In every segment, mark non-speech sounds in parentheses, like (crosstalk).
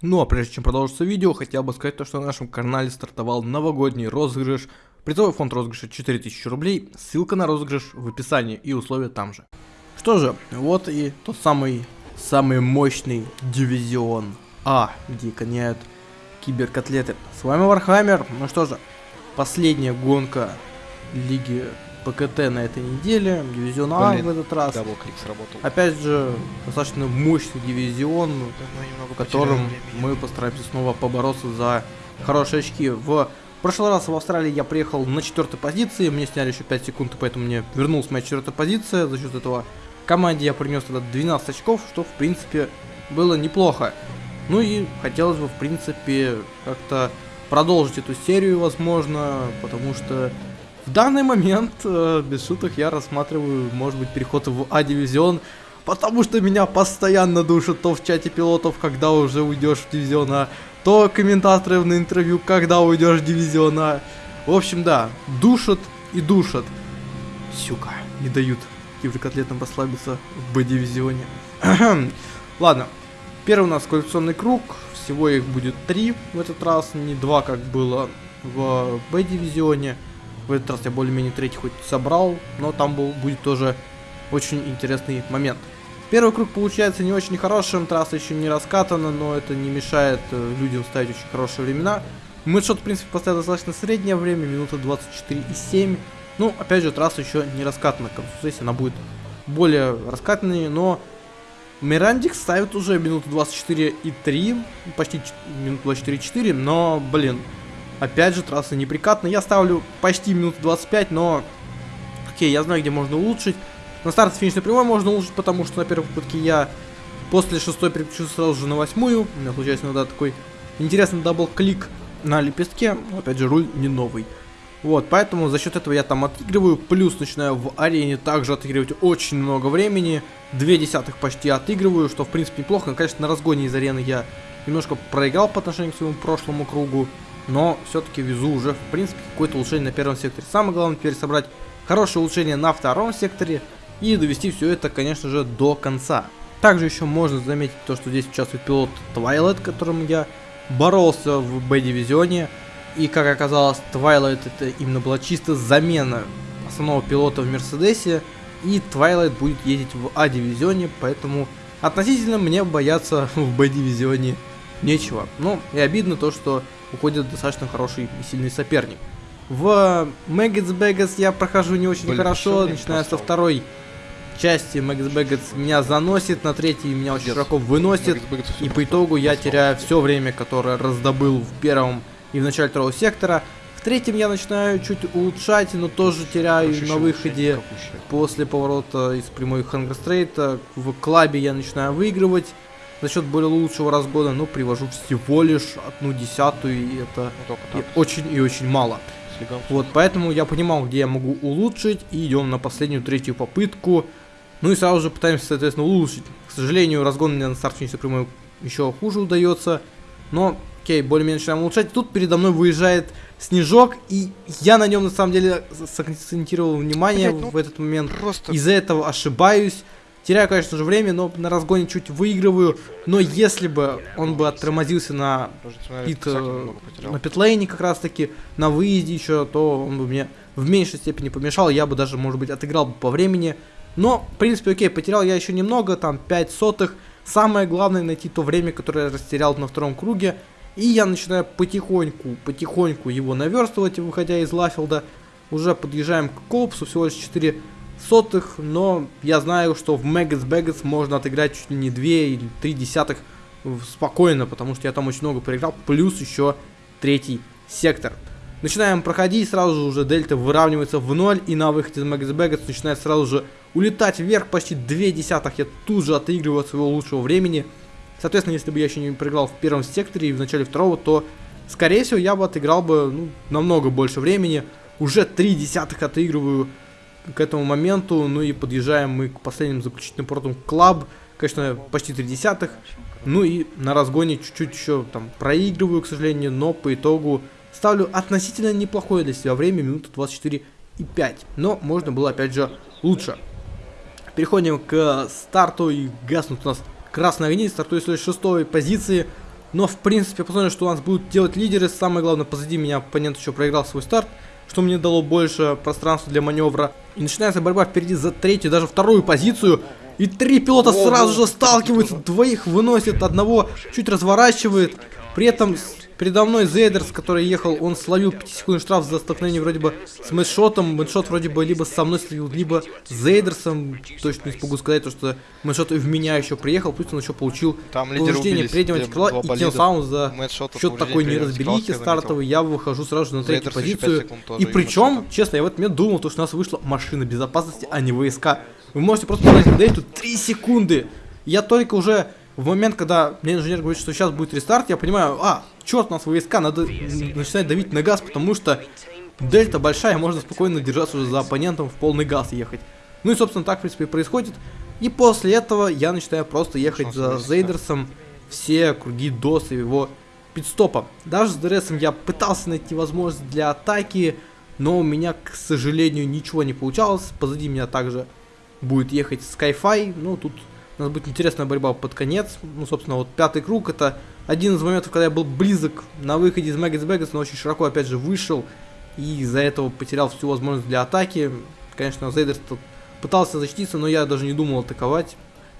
Ну а прежде чем продолжится видео, хотел бы сказать то, что на нашем канале стартовал новогодний розыгрыш. Призовой фонд розыгрыша 4000 рублей, ссылка на розыгрыш в описании и условия там же. Что же, вот и тот самый, самый мощный дивизион А, где гоняют киберкотлеты. С вами Вархаммер, ну что же, последняя гонка Лиги ПКТ на этой неделе, дивизион А Блин, в этот раз. Сработал. Опять же, достаточно мощный дивизион, Да, мы немного в котором мы постараемся снова побороться за хорошие очки. В прошлый раз в Австралии я приехал на четвертой позиции, мне сняли еще 5 секунд, поэтому мне вернулась моя четвертая позиция. За счет этого команде я принес тогда 12 очков, что в принципе было неплохо. Ну и хотелось бы, в принципе, как-то продолжить эту серию, возможно, потому что в данный момент, э, без шуток, я рассматриваю, может быть, переход в А-дивизион, потому что меня постоянно душат то в чате пилотов, когда уже уйдешь в дивизион А, то комментаторы на интервью, когда уйдешь в дивизион А. В общем, да, душат и душат. Сюка, не дают киберкотлетам расслабиться в Б-дивизионе. (clears throat) Ладно, первый у нас квалификационный круг, всего их будет три в этот раз, не два, как было в Б-дивизионе. В этот раз я более-менее третий хоть собрал, но там был, будет тоже очень интересный момент. Первый круг получается не очень хорошим, трасса еще не раскатана, но это не мешает э, людям ставить очень хорошие времена. Мэтшот, в принципе, поставил достаточно среднее время, минута 24,7. Ну, опять же, трасса еще не раскатана, к концу сессии она будет более раскатанной, но Мирандик ставит уже минуту 24,3, почти минуту 24,4, но, блин, опять же, трасса неприкатная. Я ставлю почти минуту 25, но, окей, я знаю, где можно улучшить. На старт финишной прямой можно улучшить, потому что на первой попытке я после шестой переключился сразу же на восьмую. У меня случается иногда такой интересный double-click на лепестке. Но, Опять же, руль не новый. Вот, поэтому за счет этого я там отыгрываю, плюс начинаю в арене также отыгрывать очень много времени, две десятых почти отыгрываю, что в принципе неплохо, конечно, на разгоне из арены я немножко проиграл по отношению к своему прошлому кругу, но все-таки везу уже, в принципе, какое-то улучшение на первом секторе. Самое главное теперь собрать хорошее улучшение на втором секторе и довести все это, конечно же, до конца. Также еще можно заметить то, что здесь участвует пилот Twilight, которым я боролся в Б-дивизионе. И как оказалось, Twilight это именно была чисто замена основного пилота в Мерседесе. И Twilight будет ездить в А-дивизионе, поэтому относительно мне бояться (laughs) в Б-дивизионе нечего. Ну, и обидно то, что уходит достаточно хороший и сильный соперник. В Maggots Baggets я прохожу не очень Блин, хорошо, начиная со второй части Maggots Baggets меня заносит, на третьей меня очень Пиздец. широко выносит. И по итогу я теряю все время, которое раздобыл в первом и в начале второго сектора. В третьем я начинаю чуть улучшать, но тоже теряю на выходе. После поворота из прямой хангерстрейта в клабе я начинаю выигрывать за счет более лучшего разгона, но привожу всего лишь одну десятую, и это Ну, и очень и очень мало. с легом. Вот, поэтому я понимал, где я могу улучшить, и идем на последнюю третью попытку. Ну и сразу же пытаемся, соответственно, улучшить. К сожалению, разгон мне на старт финише прямой еще хуже удается. Но, окей, более-менее начинаем улучшать. Тут передо мной выезжает снежок, и я на нем на самом деле сакцентировал внимание Блядь, ну, в этот момент. Просто Из-за этого ошибаюсь. Теряю, конечно же, время, но на разгоне чуть выигрываю. Но если бы он бы оттормозился на пит, э, на питлейне как раз таки, на выезде еще, то он бы мне в меньшей степени помешал, я бы даже, может быть, отыграл бы по времени. Но, в принципе, окей, потерял я еще немного, там 5 сотых. Самое главное найти то время, которое я растерял на втором круге. И я начинаю потихоньку, потихоньку его наверстывать, выходя из Лафилда. Уже подъезжаем к Колпсу, всего лишь 4 сотых, но я знаю, что в Мэггетс Бэггетс можно отыграть чуть ли не 2 или 3 десятых в- спокойно, потому что я там очень много проиграл, плюс еще третий сектор. Начинаем проходить, сразу же уже дельта выравнивается в ноль, и на выходе из Мэггетс Бэггетс начинает сразу же улетать вверх почти 2 десятых, я тут же отыгрываю от своего лучшего времени. Соответственно, если бы я еще не проиграл в первом секторе и в начале второго, то, скорее всего, я бы отыграл бы ну, намного больше времени. Уже 3 десятых отыгрываю к этому моменту, ну и подъезжаем мы к последним заключительным поворотам Клаб, конечно, почти 3 десятых, ну и на разгоне чуть-чуть еще там проигрываю, к сожалению, но по итогу ставлю относительно неплохое для себя время, минута 24 и 5, но можно было опять же лучше. Переходим к старту. И гаснут у нас красные огни, стартую с шестой позиции, Но, в принципе, посмотрим, что у нас будут делать лидеры. Самое главное, позади меня оппонент еще проиграл свой старт, что мне дало больше пространства для маневра. И начинается борьба впереди за третью, даже вторую позицию. И три пилота сразу же сталкиваются, двоих выносит, одного чуть разворачивает. При этом Передо мной Зейдерс, который ехал, он словил 5 секунд штраф за столкновение вроде бы с мэтшотом. Мэтшот вроде бы либо со мной словил, либо с Зейдерсом. Точно не смогу сказать, то, что мэтшот в меня еще приехал, плюс он еще получил Там повреждение переднего крыла. И тем самым за счет такой неразберихи стартовой я выхожу сразу же на третью позицию. И причем, честно, я в этот момент думал, то, что у нас вышла машина безопасности, а не ВСК. Вы можете просто посмотреть, тут 3 секунды. Я только уже в момент, когда мне инженер говорит, что сейчас будет рестарт, я понимаю, а, черт, у нас войска, надо начинать давить на газ, потому что дельта большая, можно спокойно держаться уже за оппонентом в полный газ ехать. Ну и, собственно, так, в принципе, и происходит. И после этого я начинаю просто ехать за Зейдерсом все круги до своего пидстопа. Даже с ДРСом я пытался найти возможность для атаки, но у меня, к сожалению, ничего не получалось. Позади меня также будет ехать Skyfi, ну тут у нас будет интересная борьба под конец. Ну, собственно, вот пятый круг это один из моментов, когда я был близок на выходе из Магис Бэггас, но очень широко опять же вышел. И из-за этого потерял всю возможность для атаки. Конечно, Зейдерс пытался защититься, но я даже не думал атаковать.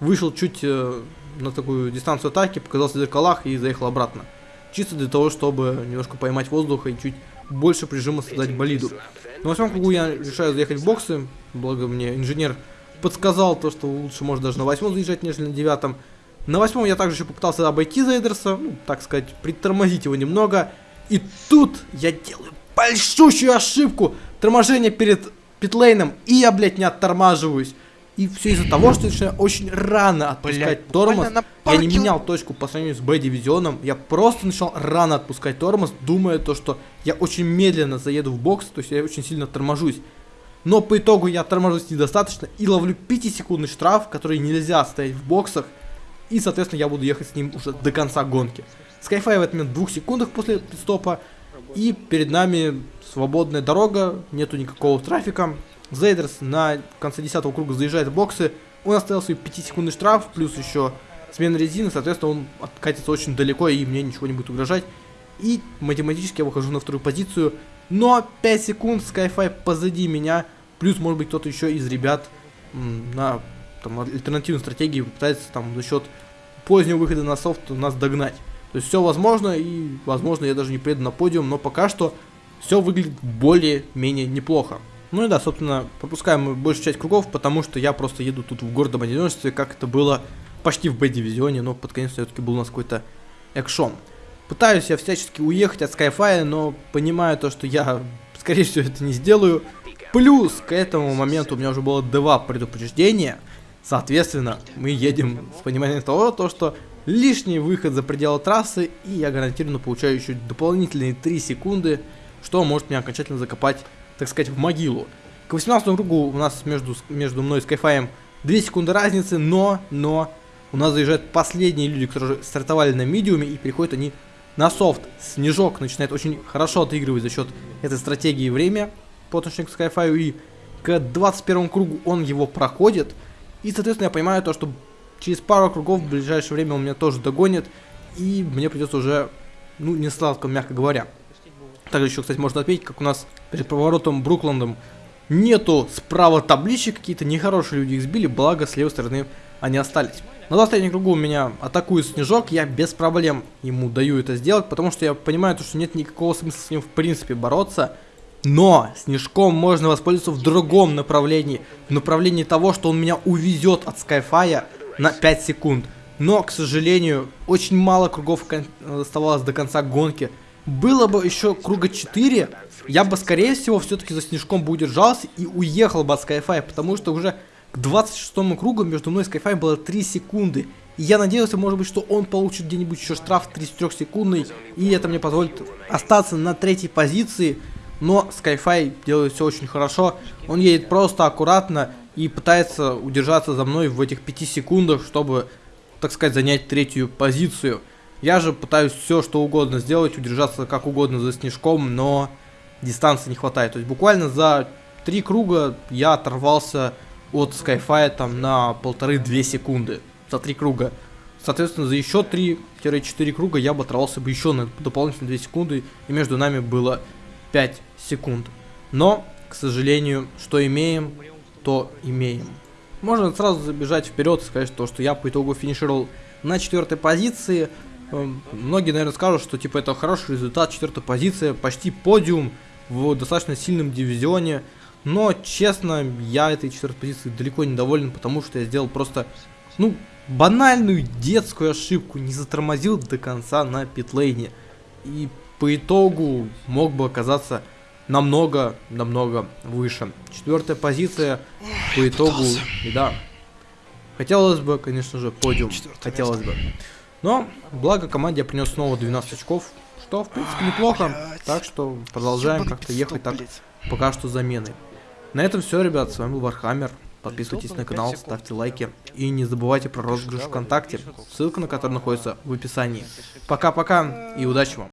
Вышел чуть э, на такую дистанцию атаки, показался в зеркалах и заехал обратно. Чисто для того, чтобы немножко поймать воздуха и чуть больше прижима создать болиду. На восьмом кругу я решаю заехать в боксы, благо мне инженер подсказал то, что лучше может даже на восьмом заезжать, нежели на девятом. На восьмом я также еще попытался обойти Зейдерса, ну, так сказать, притормозить его немного. И тут я делаю большущую ошибку. Торможение перед питлейном, и я, блядь, не оттормаживаюсь. И все из-за того, что я очень рано отпускать Блядь, тормоз. Я не менял точку по сравнению с Б-дивизионом. Я просто начал рано отпускать тормоз, думая то, что я очень медленно заеду в бокс, то есть я очень сильно торможусь. Но по итогу я торможусь недостаточно и ловлю 5-секундный штраф, который нельзя стоять в боксах. И, соответственно, я буду ехать с ним уже до конца гонки. Skyfire в этот момент в двух секундах после стопа. И перед нами свободная дорога, нету никакого трафика. Зейдерс на конце 10 круга заезжает в боксы. Он оставил свой 5-секундный штраф, плюс еще смена резины, соответственно, он откатится очень далеко и мне ничего не будет угрожать. И математически я выхожу на вторую позицию но 5 секунд Skyfi позади меня. Плюс, может быть, кто-то еще из ребят на там, альтернативной стратегии пытается там за счет позднего выхода на софт нас догнать. То есть все возможно, и возможно я даже не приеду на подиум, но пока что все выглядит более-менее неплохо. Ну и да, собственно, пропускаем мы большую часть кругов, потому что я просто еду тут в гордом одиночестве, как это было почти в Б-дивизионе, но под конец все-таки был у нас какой-то экшон. Пытаюсь я всячески уехать от Skyfire, но понимаю то, что я, скорее всего, это не сделаю. Плюс к этому моменту у меня уже было два предупреждения. Соответственно, мы едем с пониманием того, то, что лишний выход за пределы трассы, и я гарантированно получаю еще дополнительные 3 секунды, что может меня окончательно закопать, так сказать, в могилу. К 18 кругу у нас между, между мной и Skyfire 2 секунды разницы, но, но, у нас заезжают последние люди, которые стартовали на медиуме, и приходят они на софт Снежок начинает очень хорошо отыгрывать за счет этой стратегии время по отношению к Skyfire. И к 21 кругу он его проходит. И, соответственно, я понимаю то, что через пару кругов в ближайшее время он меня тоже догонит. И мне придется уже, ну, не сладко, мягко говоря. Также еще, кстати, можно отметить, как у нас перед поворотом Брукландом нету справа табличек, какие-то нехорошие люди их сбили, благо с левой стороны они остались. На последнем кругу меня атакует Снежок, я без проблем ему даю это сделать, потому что я понимаю, что нет никакого смысла с ним в принципе бороться. Но Снежком можно воспользоваться в другом направлении, в направлении того, что он меня увезет от Skyfire на 5 секунд. Но, к сожалению, очень мало кругов оставалось до конца гонки. Было бы еще круга 4, я бы, скорее всего, все-таки за Снежком бы удержался и уехал бы от Skyfire, потому что уже к 26 кругу между мной и Skyfire было 3 секунды. И я надеялся, может быть, что он получит где-нибудь еще штраф 33 секундный, и это мне позволит остаться на третьей позиции. Но Skyfy делает все очень хорошо. Он едет просто аккуратно и пытается удержаться за мной в этих 5 секундах, чтобы, так сказать, занять третью позицию. Я же пытаюсь все, что угодно сделать, удержаться как угодно за снежком, но дистанции не хватает. То есть буквально за три круга я оторвался от Skyfire там на полторы-две секунды за три круга. Соответственно, за еще 3-4 круга я бы оторвался бы еще на дополнительные 2 секунды, и между нами было 5 секунд. Но, к сожалению, что имеем, то имеем. Можно сразу забежать вперед и сказать, то, что я по итогу финишировал на четвертой позиции. Эм, многие, наверное, скажут, что типа это хороший результат, четвертая позиция, почти подиум в достаточно сильном дивизионе. Но, честно, я этой четвертой позиции далеко не доволен, потому что я сделал просто, ну, банальную детскую ошибку, не затормозил до конца на питлейне. И по итогу мог бы оказаться намного, намного выше. Четвертая позиция по итогу, и да, хотелось бы, конечно же, подиум, хотелось бы. Но, благо команде я принес снова 12 очков, что, в принципе, неплохо. Так что продолжаем как-то ехать так пока что заменой. На этом все, ребят, с вами был Вархаммер. Подписывайтесь на канал, ставьте лайки и не забывайте про розыгрыш ВКонтакте, ссылка на который находится в описании. Пока-пока и удачи вам!